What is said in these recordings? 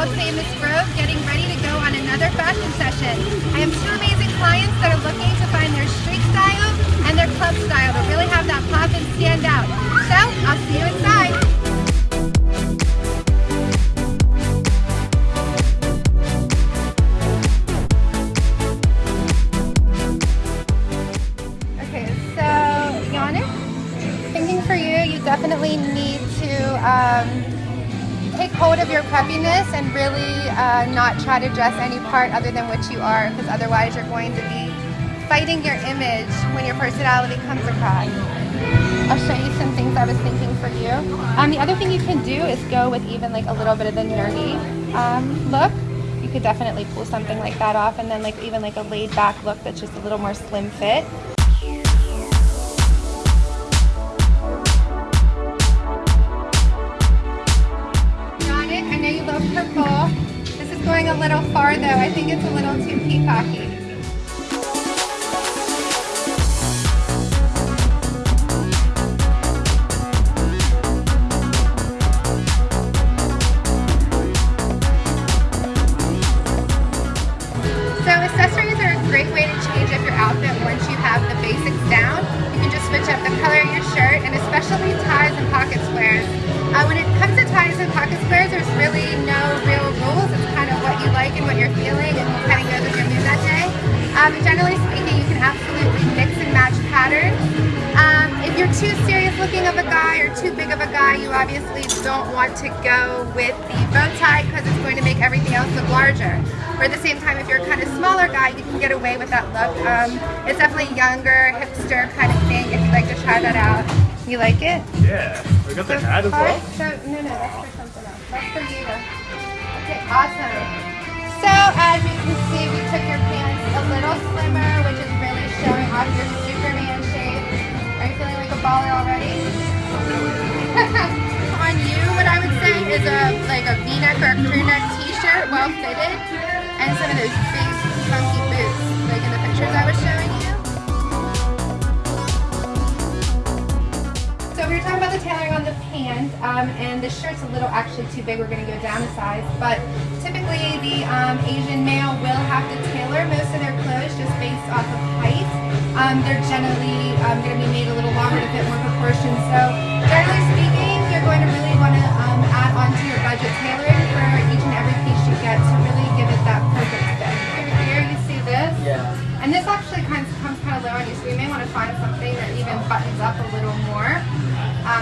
South Amos Grove getting ready to go on another fashion session. I have two amazing clients that are looking to find their street style and their club style to really have that pop and stand out. So, I'll see you inside. Okay, so Yannick, thinking for you, you definitely need to um, take hold of your preppiness and really uh, not try to dress any part other than what you are, because otherwise you're going to be fighting your image when your personality comes across. I'll show you some things I was thinking for you. Um, the other thing you can do is go with even like a little bit of the nerdy um, look. You could definitely pull something like that off and then like even like a laid back look that's just a little more slim fit. Going a little far though. I think it's a little too peacocky. So accessories are a great way to change up your outfit once you have the basics down. You can just switch up the color of your shirt and especially ties and pocket squares. Uh, when it comes to ties and pocket squares, there's really no real you're feeling and what kind of goes with your mood that day. Um, generally speaking, you can absolutely mix and match patterns. Um, if you're too serious looking of a guy or too big of a guy, you obviously don't want to go with the bow tie because it's going to make everything else look larger. Or at the same time, if you're a kind of smaller guy, you can get away with that look. Um, it's definitely younger, hipster kind of thing if you'd like to try that out. You like it? Yeah, we got the hat as well. So, no, no, that's for something else. That's for you though. Okay, awesome. So as you can see, we took your pants a little slimmer, which is really showing off your Superman shape. Are you feeling like a baller already? On you, what I would say is a like a V-neck or a crew neck t-shirt, well fitted, and some of those big funky boots, like in the pictures I was showing were talking about the tailoring on the pants, um, and the shirt's a little actually too big. We're going to go down a size, but typically the um, Asian male will have to tailor most of their clothes just based off of height. Um, they're generally um, going to be made a little longer to fit more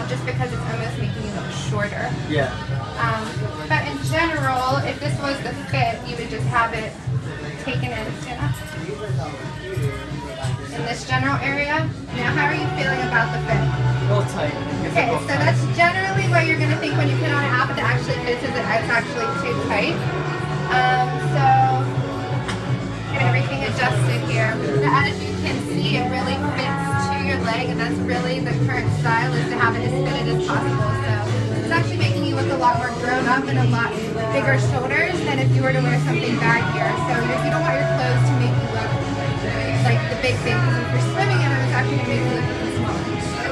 just because it's almost making you look shorter. Yeah. Um, but in general, if this was the fit, you would just have it taken in, in this general area. Now, how are you feeling about the fit? A little tight. Okay, so tight. that's generally what you're going to think when you put on an outfit that actually fits is that it's actually too tight. Um, so, everything adjusted here. Now, as you can see, it really fits to your leg, and that's really the current style is to have it as fitted as possible. So, it's actually making you look a lot more grown up and a lot bigger shoulders than if you were to wear something baggier. So, if you don't want your clothes to make you look like the big thing, because if you're swimming in them, it's actually going to make you look even smaller.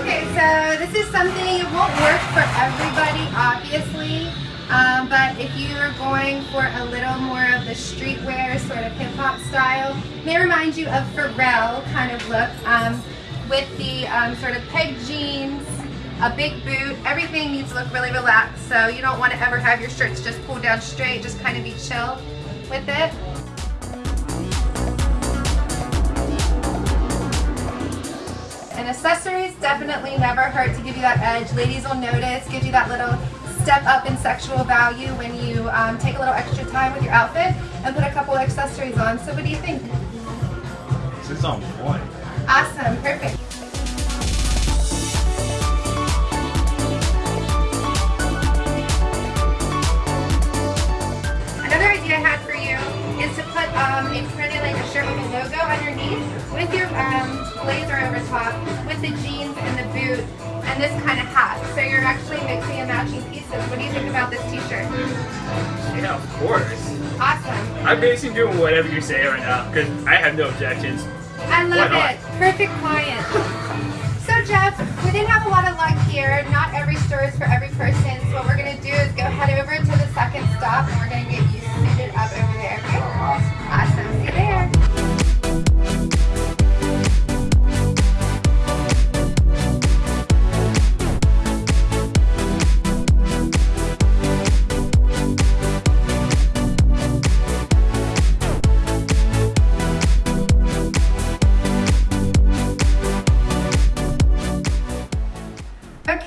Okay, so this is something, it won't work for everybody, obviously. Um, but if you are going for a little more of the streetwear sort of hip hop style, may remind you of Pharrell kind of look um, with the um, sort of peg jeans, a big boot. Everything needs to look really relaxed. So you don't want to ever have your shirts just pulled down straight. Just kind of be chill with it. And accessories definitely never hurt to give you that edge. Ladies will notice, gives you that little step up in sexual value when you um, take a little extra time with your outfit and put a couple accessories on. So what do you think? This is on point. Awesome, perfect. Another idea I had for you is to put um, with your um, blazer over top with the jeans and the boot and this kind of hat. So you're actually mixing and matching pieces. What do you think about this t-shirt? Yeah, of course. Awesome. I'm basically doing whatever you say right now because I have no objections. I love it. Perfect client. So Jeff, we didn't have a lot of luck here. Not every store is for every person. So what we're gonna do is go head over to the second stop and we're gonna get you suited up over there. Okay? Awesome.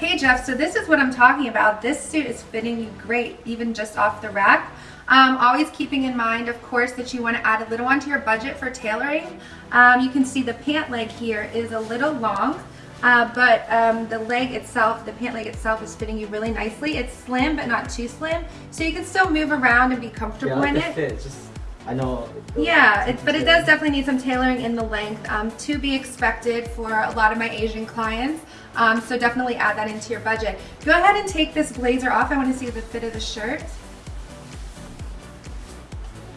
Okay, Jeff, so this is what I'm talking about. This suit is fitting you great, even just off the rack. Um, always keeping in mind, of course, that you want to add a little onto your budget for tailoring. Um, you can see the pant leg here is a little long, uh, but um, the leg itself, the pant leg itself is fitting you really nicely. It's slim, but not too slim, so you can still move around and be comfortable yeah, like in it. fit. Just I know. Yeah, it, but it does definitely need some tailoring in the length um, to be expected for a lot of my Asian clients. Um, so definitely add that into your budget. Go ahead and take this blazer off. I want to see the fit of the shirt.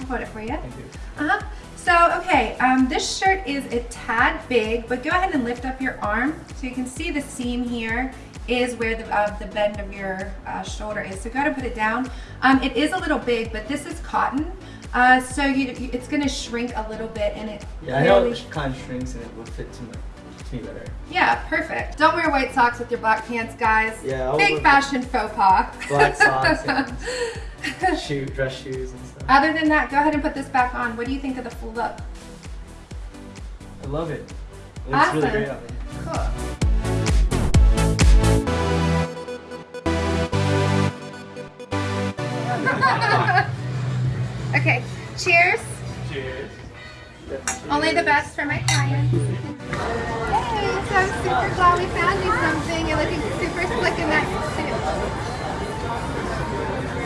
I'll put it for you. Thank you. Uh-huh. So, okay, um, this shirt is a tad big, but go ahead and lift up your arm so you can see the seam here is where the, uh, the bend of your uh, shoulder is. So go ahead and put it down. Um, it is a little big, but this is cotton, uh, so you, you, it's gonna shrink a little bit and it Yeah, I know really- it kind of shrinks and it will fit to, my, me better. Yeah, perfect. Don't wear white socks with your black pants, guys. Yeah, I'll Big fashion faux pas. Black socks and shoe, dress shoes and stuff. Other than that, go ahead and put this back on. What do you think of the full look? I love it. It's looks really great on me. Cool. okay, cheers. Cheers. Only the best for my clients. Hey, so I'm super glad we found you something. You're looking super slick in that suit.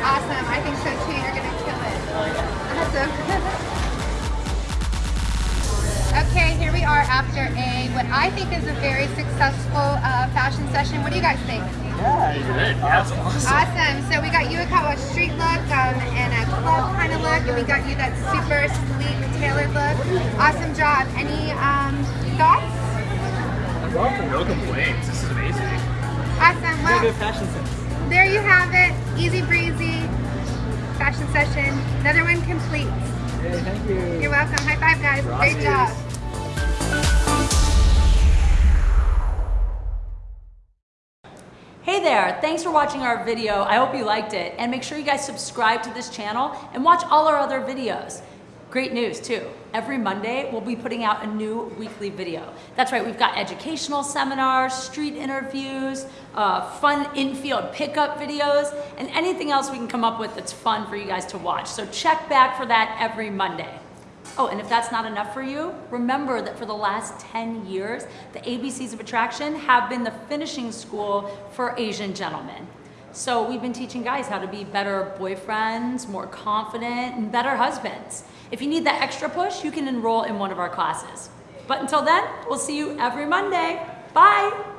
Awesome. I think so too. You're gonna kill it. Awesome. Okay, here we are after a what I think is a very successful uh, fashion session. What do you guys think? Yeah, Good. That's awesome. Awesome. So we got you a kind of street look um, and a club kind of look, and we got you that super sleek tailored look. Awesome job. Any um, thoughts? No complaints. This is amazing. Awesome. Well, good fashion sense. there you have it. Easy breezy fashion session. Another one complete. Yeah, thank you. You're welcome. High five, guys. Great job. There, thanks for watching our video. I hope you liked it. And make sure you guys subscribe to this channel and watch all our other videos. Great news too. Every Monday, we'll be putting out a new weekly video. That's right, we've got educational seminars, street interviews, uh, fun in-field pickup videos, and anything else we can come up with that's fun for you guys to watch. So check back for that every Monday. Oh, and if that's not enough for you, remember that for the last 10 years, the ABCs of Attraction have been the finishing school for Asian gentlemen. So we've been teaching guys how to be better boyfriends, more confident, and better husbands. If you need that extra push, you can enroll in one of our classes. But until then, we'll see you every Monday. Bye!